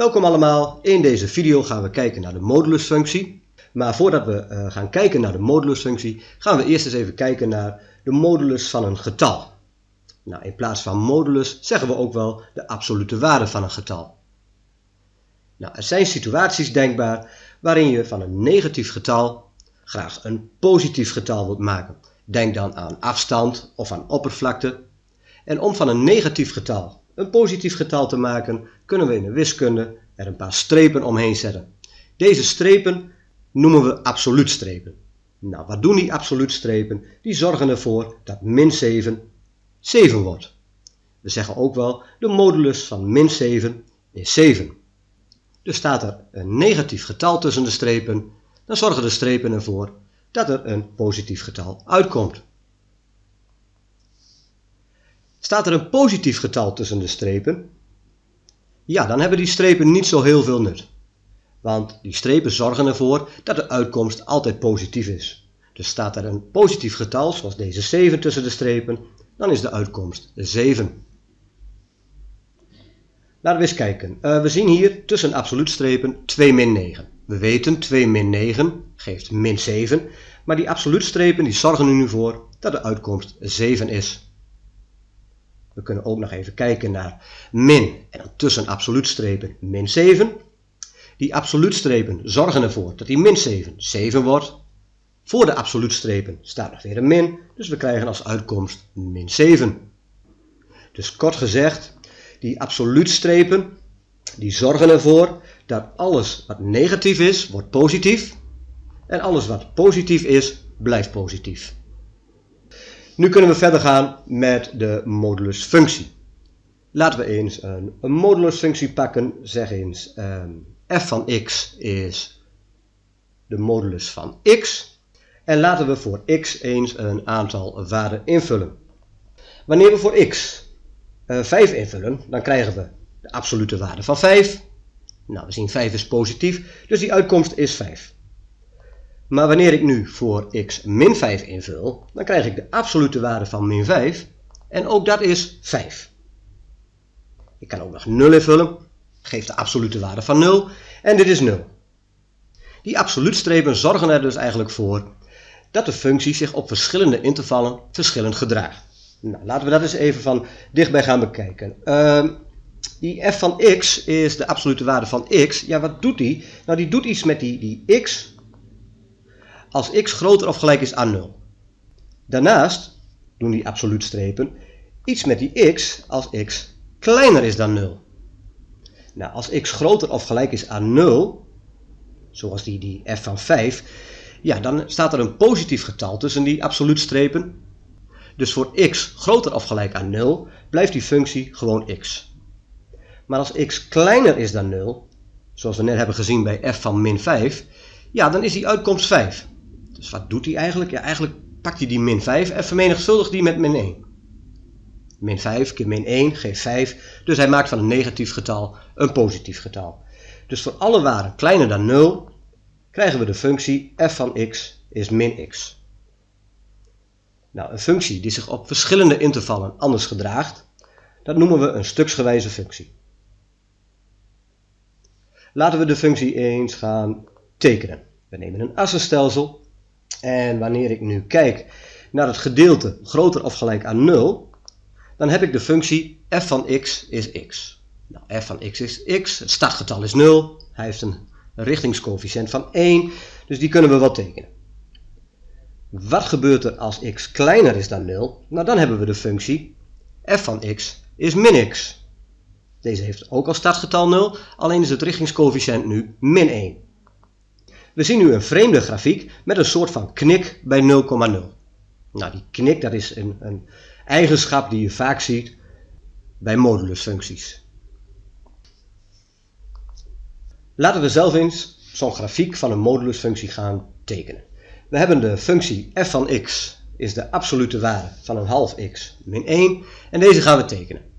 Welkom allemaal, in deze video gaan we kijken naar de modulusfunctie. Maar voordat we uh, gaan kijken naar de modulusfunctie, gaan we eerst eens even kijken naar de modulus van een getal. Nou, in plaats van modulus zeggen we ook wel de absolute waarde van een getal. Nou, er zijn situaties denkbaar waarin je van een negatief getal graag een positief getal wilt maken. Denk dan aan afstand of aan oppervlakte. En om van een negatief getal een positief getal te maken, kunnen we in de wiskunde er een paar strepen omheen zetten. Deze strepen noemen we absoluutstrepen. Nou, wat doen die absoluutstrepen? Die zorgen ervoor dat min 7 7 wordt. We zeggen ook wel, de modulus van min 7 is 7. Dus staat er een negatief getal tussen de strepen, dan zorgen de strepen ervoor dat er een positief getal uitkomt. Staat er een positief getal tussen de strepen? Ja, dan hebben die strepen niet zo heel veel nut. Want die strepen zorgen ervoor dat de uitkomst altijd positief is. Dus staat er een positief getal, zoals deze 7 tussen de strepen, dan is de uitkomst 7. Laten we eens kijken. Uh, we zien hier tussen absoluutstrepen 2 min 9. We weten 2 min 9 geeft min 7, maar die absoluutstrepen die zorgen er nu voor dat de uitkomst 7 is. We kunnen ook nog even kijken naar min en tussen absoluutstrepen min 7. Die absoluutstrepen zorgen ervoor dat die min 7 7 wordt. Voor de absoluutstrepen staat nog weer een min, dus we krijgen als uitkomst min 7. Dus kort gezegd, die absoluutstrepen die zorgen ervoor dat alles wat negatief is, wordt positief. En alles wat positief is, blijft positief. Nu kunnen we verder gaan met de modulusfunctie. Laten we eens een, modulusfunctie pakken. Zeg eens um, f van x is de modulus van x. En laten we voor x eens een aantal waarden invullen. Wanneer we voor x uh, eh, 5 invullen, dan krijgen we de absolute waarde van 5. Nou, we zien 5 is positief, dus die uitkomst is 5. Maar wanneer ik nu voor x min 5 invul, dan krijg ik de absolute waarde van min 5. En ook dat is 5. Ik kan ook nog 0 invullen. Geeft de absolute waarde van 0. En dit is 0. Die absoluutstrepen zorgen er dus eigenlijk voor dat de functie zich op verschillende intervallen verschillend gedraagt. Nou, laten we dat eens even van dichtbij gaan bekijken. Uh, die f van x is de absolute waarde van x. Ja, wat doet die? Nou, die doet iets met die, die x als x groter of gelijk is aan 0. Daarnaast doen die absoluutstrepen iets met die x als x kleiner is dan 0. Nou, als x groter of gelijk is aan 0, zoals die, die f van 5, ja, dan staat er een positief getal tussen die absoluutstrepen. Dus voor x groter of gelijk aan 0 blijft die functie gewoon x. Maar als x kleiner is dan 0, zoals we net hebben gezien bij f van min 5, ja, dan is die uitkomst 5. Dus wat doet hij eigenlijk? Ja, eigenlijk pakt hij die min 5 en vermenigvuldigt die met min 1. Min 5 keer min 1 geeft 5. Dus hij maakt van een negatief getal een positief getal. Dus voor alle waarden kleiner dan 0 krijgen we de functie f van x is min x. Nou, een functie die zich op verschillende intervallen anders gedraagt, dat noemen we een stuksgewijze functie. Laten we de functie eens gaan tekenen. We nemen een assenstelsel en wanneer ik nu kijk naar het gedeelte groter of gelijk aan 0, dan heb ik de functie f van x is x. Nou, f van x is x, het startgetal is 0, hij heeft een richtingscoëfficiënt van 1, dus die kunnen we wel tekenen. Wat gebeurt er als x kleiner is dan 0? Nou, dan hebben we de functie f van x is min x. Deze heeft ook als startgetal 0, alleen is het richtingscoëfficiënt nu min 1. We zien nu een vreemde grafiek met een soort van knik bij 0,0. Nou, die knik dat is een, een eigenschap die je vaak ziet bij modulusfuncties. Laten we zelf eens zo'n grafiek van een modulusfunctie gaan tekenen. We hebben de functie f van x is de absolute waarde van een half x min 1 en deze gaan we tekenen.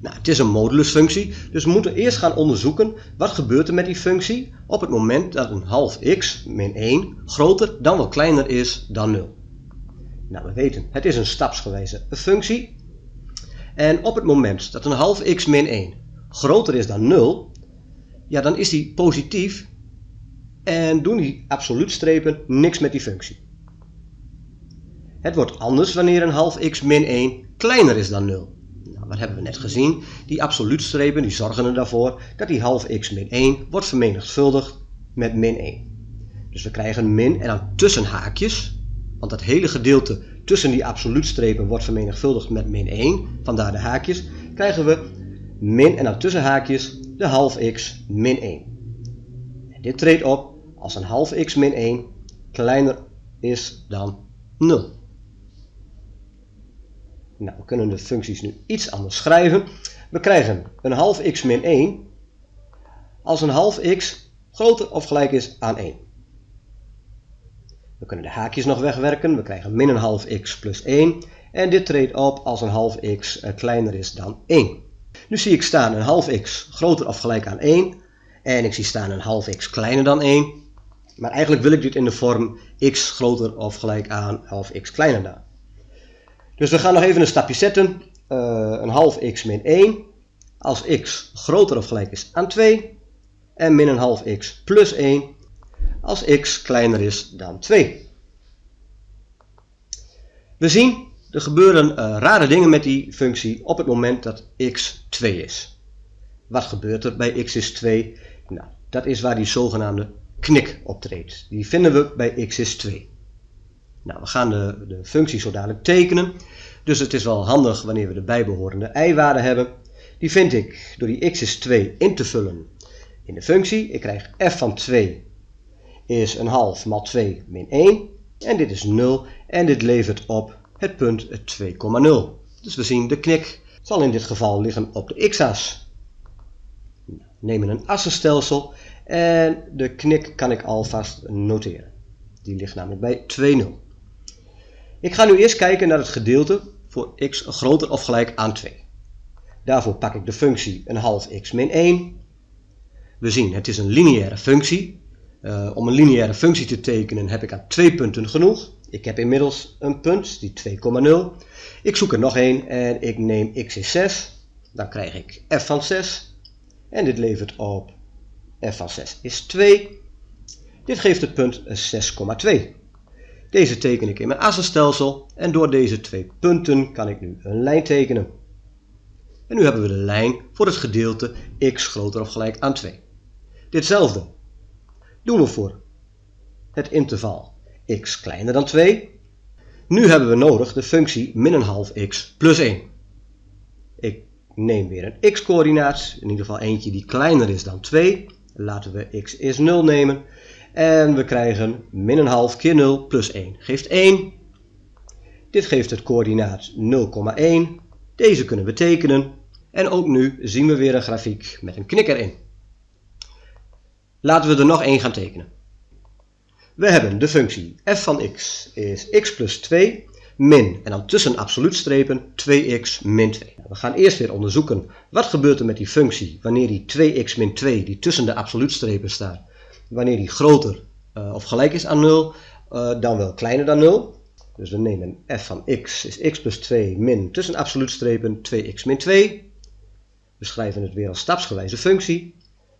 Nou, het is een modulusfunctie, dus we moeten eerst gaan onderzoeken wat gebeurt er met die functie op het moment dat een half x min 1 groter dan wel kleiner is dan 0. Nou, we weten, het is een stapsgewijze functie. En op het moment dat een half x min 1 groter is dan 0, ja, dan is die positief en doen die absoluutstrepen niks met die functie. Het wordt anders wanneer een half x min 1 kleiner is dan 0. Wat hebben we net gezien? Die absoluutstrepen die zorgen er daarvoor dat die half x min 1 wordt vermenigvuldigd met min 1. Dus we krijgen min en dan tussen haakjes, want dat hele gedeelte tussen die absoluutstrepen wordt vermenigvuldigd met min 1, vandaar de haakjes, krijgen we min en dan tussen haakjes de half x min 1. En dit treedt op als een half x min 1 kleiner is dan 0. Nou, we kunnen de functies nu iets anders schrijven. We krijgen een half x min 1 als een half x groter of gelijk is aan 1. We kunnen de haakjes nog wegwerken. We krijgen min een half x plus 1. En dit treedt op als een half x kleiner is dan 1. Nu zie ik staan een half x groter of gelijk aan 1. En ik zie staan een half x kleiner dan 1. Maar eigenlijk wil ik dit in de vorm x groter of gelijk aan half x kleiner dan. Dus we gaan nog even een stapje zetten. Uh, een half x min 1 als x groter of gelijk is aan 2. En min een half x plus 1 als x kleiner is dan 2. We zien, er gebeuren uh, rare dingen met die functie op het moment dat x 2 is. Wat gebeurt er bij x is 2? Nou, dat is waar die zogenaamde knik optreedt. Die vinden we bij x is 2. Nou, we gaan de, de functie zo dadelijk tekenen. Dus het is wel handig wanneer we de bijbehorende y-waarde hebben. Die vind ik door die x is 2 in te vullen in de functie. Ik krijg f van 2 is een half maal 2 min 1. En dit is 0 en dit levert op het punt 2,0. Dus we zien de knik zal in dit geval liggen op de x-as. Nemen een assenstelsel en de knik kan ik alvast noteren. Die ligt namelijk bij 2,0. Ik ga nu eerst kijken naar het gedeelte voor x groter of gelijk aan 2. Daarvoor pak ik de functie een half x min 1. We zien het is een lineaire functie. Uh, om een lineaire functie te tekenen heb ik aan twee punten genoeg. Ik heb inmiddels een punt, die 2,0. Ik zoek er nog één en ik neem x is 6. Dan krijg ik f van 6. En dit levert op f van 6 is 2. Dit geeft het punt 6,2. Deze teken ik in mijn assenstelsel en door deze twee punten kan ik nu een lijn tekenen. En nu hebben we de lijn voor het gedeelte x groter of gelijk aan 2. Ditzelfde doen we voor het interval x kleiner dan 2. Nu hebben we nodig de functie min een half x plus 1. Ik neem weer een x-coördinaat, in ieder geval eentje die kleiner is dan 2. Laten we x is 0 nemen. En we krijgen min een half keer 0 plus 1 geeft 1. Dit geeft het coördinaat 0,1. Deze kunnen we tekenen. En ook nu zien we weer een grafiek met een knikker in. Laten we er nog één gaan tekenen. We hebben de functie f van x is x plus 2 min, en dan tussen absoluutstrepen 2x min 2. We gaan eerst weer onderzoeken wat gebeurt er met die functie wanneer die 2x min 2 die tussen de absoluutstrepen staat, wanneer die groter uh, of gelijk is aan 0, uh, dan wel kleiner dan 0. Dus we nemen f van x is x plus 2 min tussen absoluutstrepen 2x min 2. We schrijven het weer als stapsgewijze functie.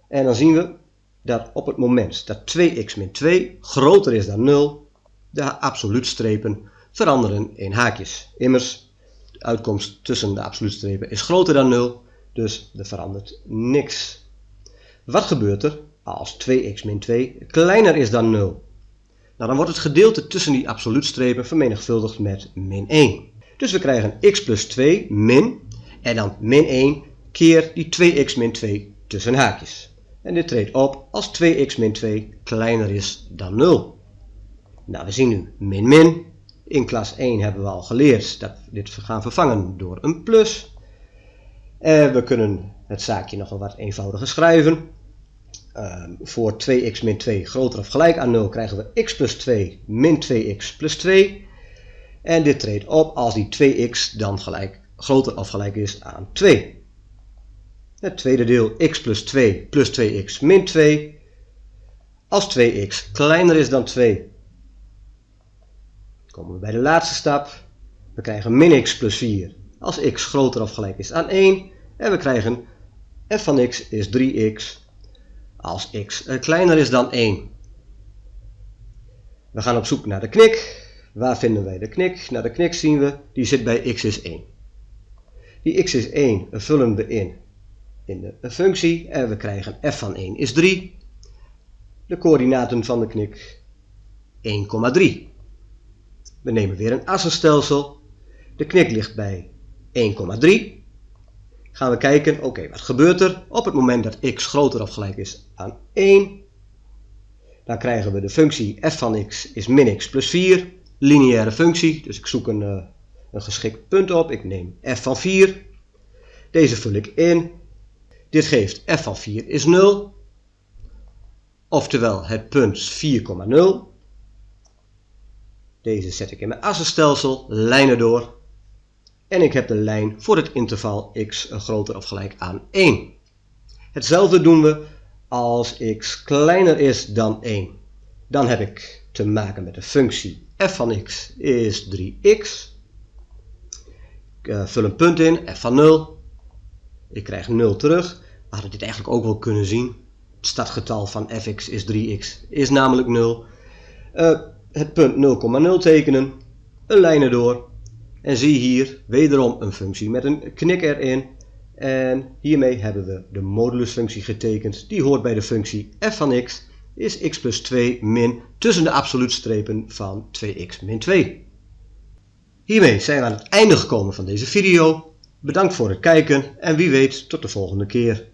En dan zien we dat op het moment dat 2x min 2 groter is dan 0, de absoluutstrepen veranderen in haakjes. Immers, de uitkomst tussen de absoluutstrepen is groter dan 0, dus er verandert niks. Wat gebeurt er als 2x min 2 kleiner is dan 0? Nou, dan wordt het gedeelte tussen die absoluutstrepen vermenigvuldigd met min 1. Dus we krijgen x plus 2 min en dan min 1 keer die 2x min 2 tussen haakjes. En dit treedt op als 2x min 2 kleiner is dan 0. Nou, we zien nu min min. In klas 1 hebben we al geleerd dat we dit gaan vervangen door een plus. En we kunnen het zaakje nog wat eenvoudiger schrijven. Uh, voor 2x min 2 groter of gelijk aan 0 krijgen we x plus 2 min 2x plus 2. En dit treedt op als die 2x dan gelijk, groter of gelijk is aan 2. Het tweede deel x plus 2 plus 2x min 2. Als 2x kleiner is dan 2, komen we bij de laatste stap. We krijgen min x plus 4 als x groter of gelijk is aan 1. En we krijgen f van x is 3x als x eh, kleiner is dan 1. We gaan op zoek naar de knik. Waar vinden wij de knik? Naar de knik zien we, die zit bij x is 1. Die x is 1 vullen we in in de functie en we krijgen f van 1 is 3. De coördinaten van de knik 1,3. We nemen weer een assenstelsel. De knik ligt bij 1,3 gaan we kijken, oké, wat gebeurt er op het moment dat x groter of gelijk is aan 1? Dan krijgen we de functie f van x is min x plus 4, lineaire functie, dus ik zoek een, uh, een geschikt punt op, ik neem f van 4, deze vul ik in, dit geeft f van 4 is 0, oftewel het punt 4,0. Deze zet ik in mijn assenstelsel, lijnen door, en ik heb de lijn voor het interval x groter of gelijk aan 1. Hetzelfde doen we als x kleiner is dan 1. Dan heb ik te maken met de functie f van x is 3x. Ik uh, vul een punt in, f van 0. Ik krijg 0 terug. We hadden dit eigenlijk ook wel kunnen zien. Het startgetal van fx is 3x is namelijk 0. Uh, eh, het punt 0,0 tekenen. Een lijn erdoor. En zie hier wederom een functie met een knik erin. En hiermee hebben we de modulusfunctie getekend. Die hoort bij de functie f van x is x plus 2 min tussen de absoluutstrepen van 2x min 2. Hiermee zijn we aan het einde gekomen van deze video. Bedankt voor het kijken en wie weet tot de volgende keer.